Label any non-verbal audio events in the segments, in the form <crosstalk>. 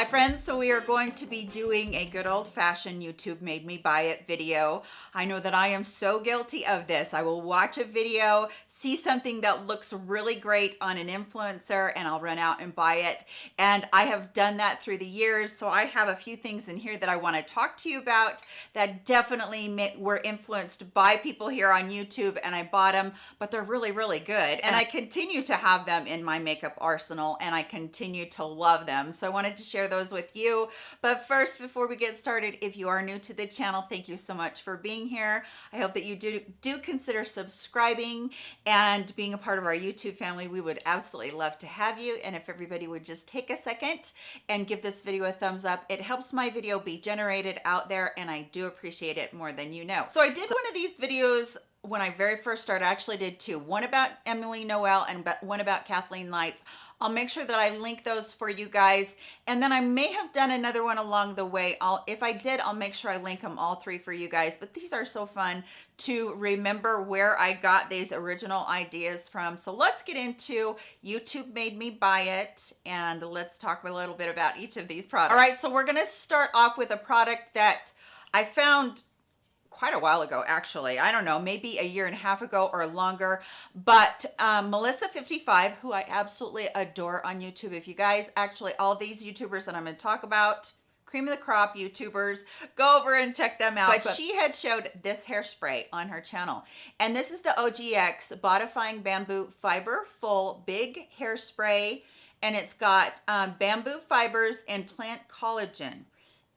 Hi friends, so we are going to be doing a good old-fashioned YouTube made me buy it video. I know that I am so guilty of this. I will watch a video, see something that looks really great on an influencer and I'll run out and buy it. And I have done that through the years. So I have a few things in here that I want to talk to you about that definitely were influenced by people here on YouTube and I bought them, but they're really, really good. And I continue to have them in my makeup arsenal and I continue to love them. So I wanted to share share those with you. But first, before we get started, if you are new to the channel, thank you so much for being here. I hope that you do, do consider subscribing and being a part of our YouTube family. We would absolutely love to have you. And if everybody would just take a second and give this video a thumbs up, it helps my video be generated out there and I do appreciate it more than you know. So I did one of these videos when I very first started, I actually did two, one about Emily Noel and one about Kathleen Lights. I'll make sure that I link those for you guys. And then I may have done another one along the way. I'll, if I did, I'll make sure I link them all three for you guys. But these are so fun to remember where I got these original ideas from. So let's get into YouTube made me buy it. And let's talk a little bit about each of these products. All right, so we're gonna start off with a product that I found quite a while ago actually. I don't know maybe a year and a half ago or longer. But um, melissa 55 who i absolutely adore on youtube. If you guys actually all these youtubers that i'm going to talk about cream of the crop youtubers go over and check them out. But, but she had showed this hairspray on her channel. And this is the ogx bodifying bamboo fiber full big hairspray. And it's got um, bamboo fibers and plant collagen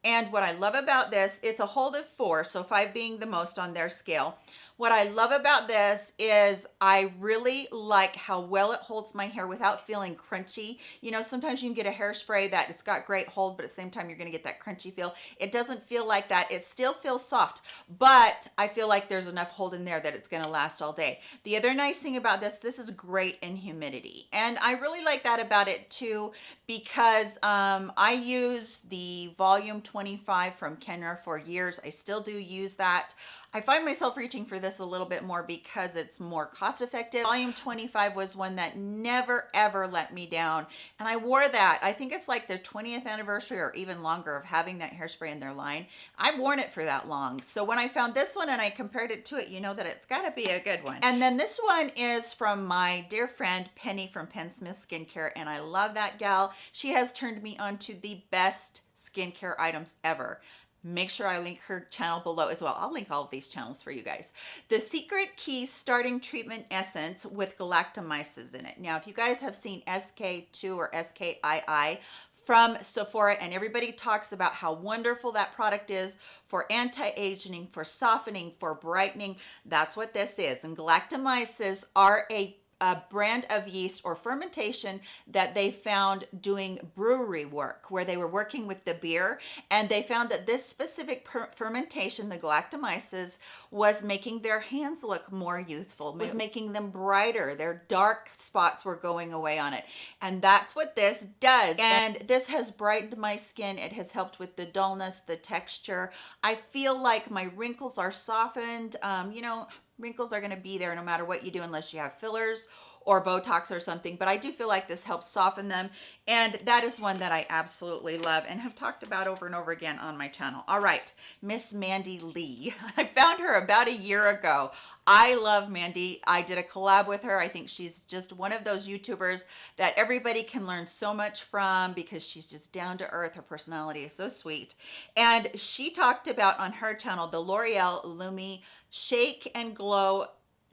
and what I love about this, it's a hold of four, so five being the most on their scale. What I love about this is I really like how well it holds my hair without feeling crunchy. You know, sometimes you can get a hairspray that it's got great hold, but at the same time, you're gonna get that crunchy feel. It doesn't feel like that. It still feels soft, but I feel like there's enough hold in there that it's gonna last all day. The other nice thing about this, this is great in humidity. And I really like that about it too, because um, I use the volume 25 from Kenra for years. I still do use that. I find myself reaching for this a little bit more because it's more cost effective. Volume 25 was one that never ever let me down. And I wore that. I think it's like their 20th anniversary or even longer of having that hairspray in their line. I've worn it for that long. So when I found this one and I compared it to it, you know that it's gotta be a good one. And then this one is from my dear friend Penny from Penn Smith Skincare. And I love that gal. She has turned me on to the best skincare items ever make sure I link her channel below as well. I'll link all of these channels for you guys. The Secret Key Starting Treatment Essence with galactomyces in it. Now, if you guys have seen SK2 or SKII from Sephora and everybody talks about how wonderful that product is for anti-aging, for softening, for brightening, that's what this is. And galactomyces are a a brand of yeast or fermentation that they found doing brewery work where they were working with the beer and they found that this specific fermentation the galactomyces was making their hands look more youthful was making them brighter. Their dark spots were going away on it. And that's what this does. And this has brightened my skin. It has helped with the dullness the texture. I feel like my wrinkles are softened. Um, you know wrinkles are going to be there no matter what you do unless you have fillers or Botox or something, but I do feel like this helps soften them. And that is one that I absolutely love and have talked about over and over again on my channel. All right, Miss Mandy Lee. <laughs> I found her about a year ago. I love Mandy. I did a collab with her. I think she's just one of those YouTubers that everybody can learn so much from because she's just down to earth. Her personality is so sweet. And she talked about on her channel, the L'Oreal Lumi Shake and Glow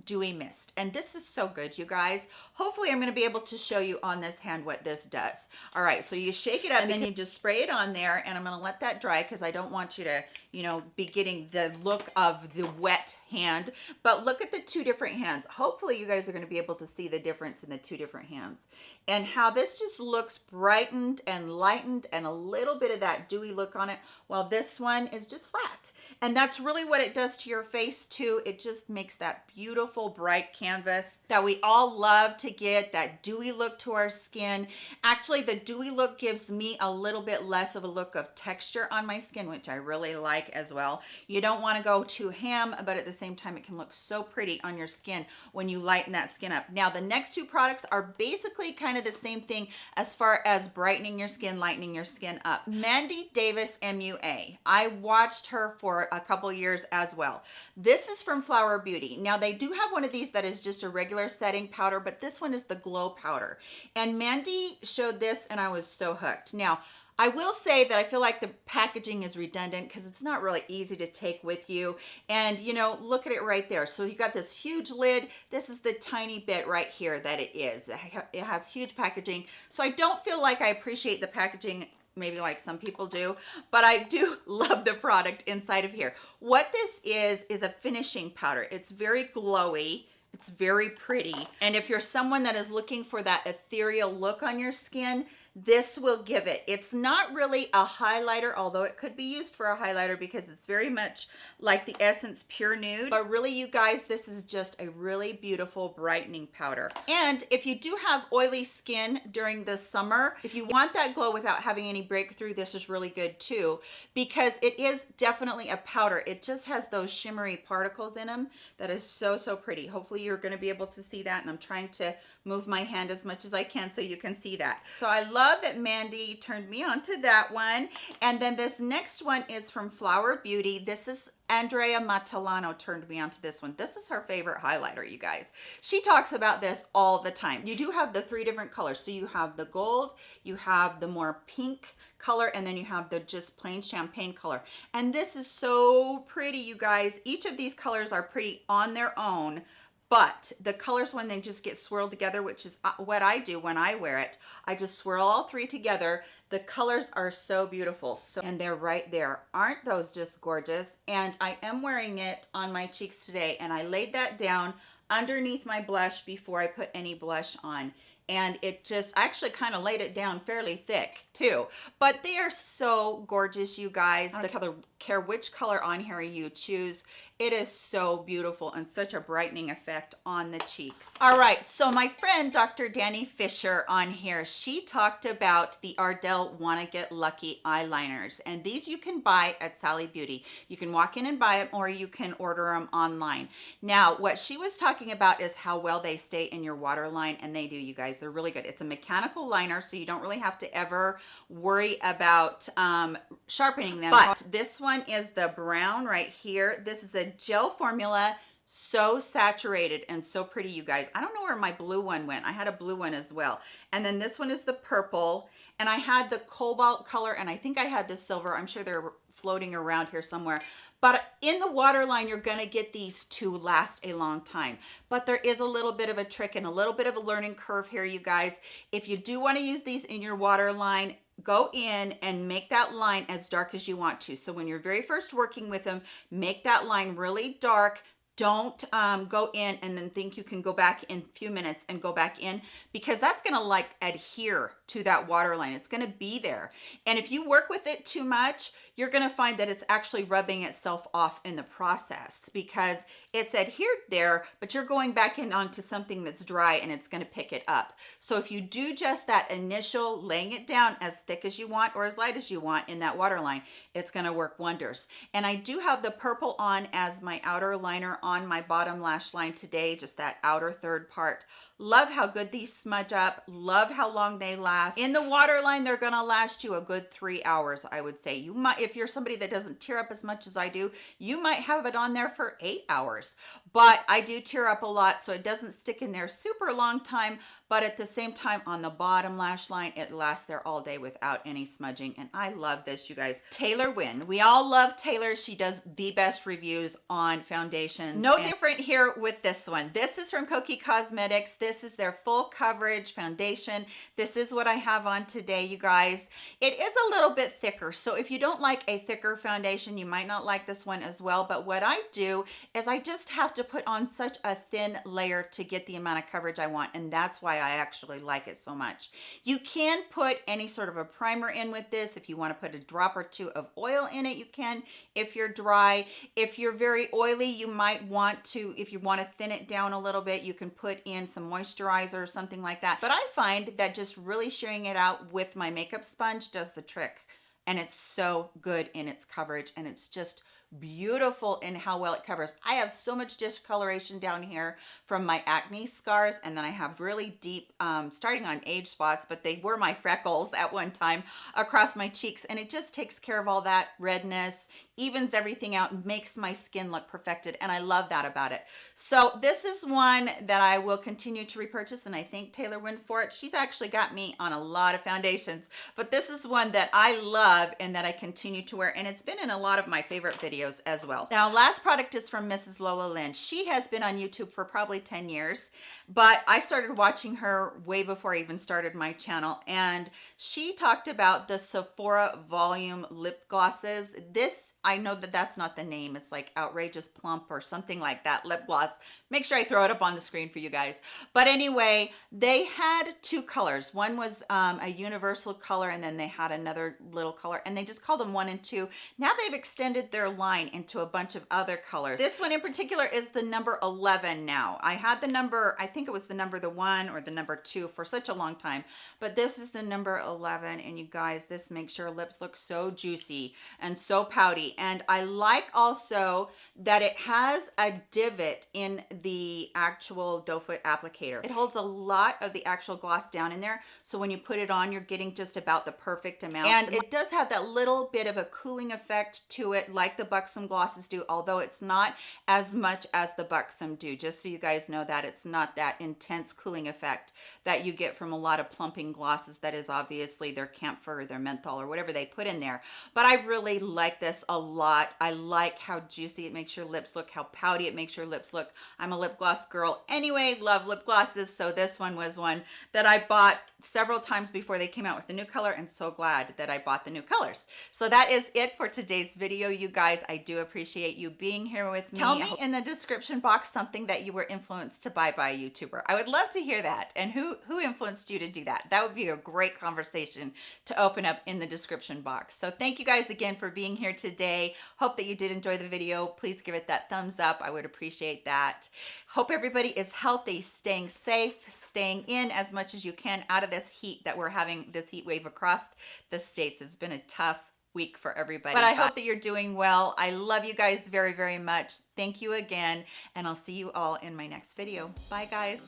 dewy mist. And this is so good you guys. Hopefully i'm going to be able to show you on this hand what this does. All right so you shake it up and then you just spray it on there and i'm going to let that dry because i don't want you to you know be getting the look of the wet hand. But look at the two different hands. Hopefully you guys are going to be able to see the difference in the two different hands. And how this just looks brightened and lightened and a little bit of that dewy look on it while this one is just flat And that's really what it does to your face too. It just makes that beautiful bright canvas that we all love to get, that dewy look to our skin. Actually, the dewy look gives me a little bit less of a look of texture on my skin, which I really like as well. You don't wanna go too ham, but at the same time, it can look so pretty on your skin when you lighten that skin up. Now, the next two products are basically kind of the same thing as far as brightening your skin, lightening your skin up. Mandy Davis MUA. I watched her for a couple years as well. This is from Flower Beauty. Now, they do have one of these that is just a regular setting powder, but this one is the glow powder. And Mandy showed this and I was so hooked. Now, I will say that I feel like the packaging is redundant because it's not really easy to take with you. And you know, look at it right there. So you got this huge lid. This is the tiny bit right here that it is. It has huge packaging. So I don't feel like I appreciate the packaging maybe like some people do, but I do <laughs> love the product inside of here. What this is, is a finishing powder. It's very glowy. It's very pretty. And if you're someone that is looking for that ethereal look on your skin, this will give it. It's not really a highlighter, although it could be used for a highlighter because it's very much like the Essence Pure Nude. But really, you guys, this is just a really beautiful brightening powder. And if you do have oily skin during the summer, if you want that glow without having any breakthrough, this is really good too because it is definitely a powder. It just has those shimmery particles in them that is so, so pretty. Hopefully you're going to be able to see that and I'm trying to move my hand as much as I can so you can see that. So I love love that Mandy turned me on to that one. And then this next one is from Flower Beauty. This is Andrea Matillano turned me on to this one. This is her favorite highlighter, you guys. She talks about this all the time. You do have the three different colors. So you have the gold, you have the more pink color, and then you have the just plain champagne color. And this is so pretty, you guys. Each of these colors are pretty on their own, but the colors when they just get swirled together which is uh, what I do when I wear it I just swirl all three together. The colors are so beautiful. So and they're right there. Aren't those just gorgeous? And I am wearing it on my cheeks today and I laid that down underneath my blush before I put any blush on. And it just I actually kind of laid it down fairly thick too. But they are so gorgeous you guys. The color care which color on here you choose. It is so beautiful and such a brightening effect on the cheeks. All right so my friend dr danny fisher on here she talked about the ardell wanna get lucky eyeliners. And these you can buy at sally beauty. You can walk in and buy them or you can order them online. Now what she was talking about is how well they stay in your waterline and they do you guys. They're really good. It's a mechanical liner so you don't really have to ever worry about um, sharpening them. But this one is the brown right here. This is a gel formula so saturated and so pretty you guys. I don't know where my blue one went. I had a blue one as well. And then this one is the purple. And i had the cobalt color and i think i had the silver. I'm sure they're floating around here somewhere but in the waterline you're to get these to last a long time. But there is a little bit of a trick and a little bit of a learning curve here you guys. If you do want to use these in your waterline go in and make that line as dark as you want to. So when you're very first working with them, make that line really dark, don't um, go in and then think you can go back in a few minutes and go back in because that's gonna like adhere to that water line. It's gonna be there. And if you work with it too much, you're gonna find that it's actually rubbing itself off in the process because it's adhered there, but you're going back in onto something that's dry and it's gonna pick it up. So if you do just that initial laying it down as thick as you want or as light as you want in that water line, it's gonna work wonders. And I do have the purple on as my outer liner on my bottom lash line today, just that outer third part love how good these smudge up love how long they last in the waterline they're gonna last you a good three hours i would say. You might if you're somebody that doesn't tear up as much as i do you might have it on there for eight hours but i do tear up a lot so it doesn't stick in there super long time but at the same time on the bottom lash line it lasts there all day without any smudging and i love this you guys taylor wynn we all love taylor she does the best reviews on foundations no different here with this one this is from kokie cosmetics this is their full coverage foundation. This is what I have on today, you guys. It is a little bit thicker. So if you don't like a thicker foundation, you might not like this one as well. But what I do is I just have to put on such a thin layer to get the amount of coverage I want and that's why I actually like it so much. You can put any sort of a primer in with this. If you want to put a drop or two of oil in it, you can. If you're dry, if you're very oily, you might want to, if you want to thin it down a little bit, you can put in some moisturizer or something like that. But I find that just really sharing it out with my makeup sponge does the trick and it's so good in its coverage and it's just beautiful in how well it covers. I have so much discoloration down here from my acne scars and then I have really deep um, starting on age spots but they were my freckles at one time across my cheeks and it just takes care of all that redness evens everything out makes my skin look perfected and I love that about it so this is one that I will continue to repurchase and I thank Taylor Wynn for it she's actually got me on a lot of foundations but this is one that I love and that I continue to wear and it's been in a lot of my favorite videos as well. Now, last product is from Mrs. Lola Lynn. She has been on YouTube for probably 10 years, but I started watching her way before I even started my channel. And she talked about the Sephora volume lip glosses. This, I know that that's not the name. It's like Outrageous Plump or something like that lip gloss make sure I throw it up on the screen for you guys. But anyway, they had two colors. One was um, a universal color and then they had another little color and they just called them one and two. Now they've extended their line into a bunch of other colors. This one in particular is the number 11 now. I had the number, I think it was the number the one or the number two for such a long time, but this is the number 11 and you guys, this makes your lips look so juicy and so pouty. And I like also that it has a divot in the actual doe foot applicator. It holds a lot of the actual gloss down in there. So when you put it on, you're getting just about the perfect amount. And it does have that little bit of a cooling effect to it like the Buxom glosses do, although it's not as much as the Buxom do. Just so you guys know that it's not that intense cooling effect that you get from a lot of plumping glosses that is obviously their camphor or their menthol or whatever they put in there. But I really like this a lot. I like how juicy it makes your lips look, how pouty it makes your lips look. I'm a lip gloss girl anyway, love lip glosses. So this one was one that I bought several times before they came out with the new color and so glad that I bought the new colors. So that is it for today's video, you guys. I do appreciate you being here with me. Tell me in the description box something that you were influenced to buy by a YouTuber. I would love to hear that. And who, who influenced you to do that? That would be a great conversation to open up in the description box. So thank you guys again for being here today. Hope that you did enjoy the video. Please give it that thumbs up. I would appreciate that. Hope everybody is healthy, staying safe, staying in as much as you can out of this heat that we're having, this heat wave across the states. It's been a tough week for everybody. But I hope that you're doing well. I love you guys very, very much. Thank you again, and I'll see you all in my next video. Bye, guys.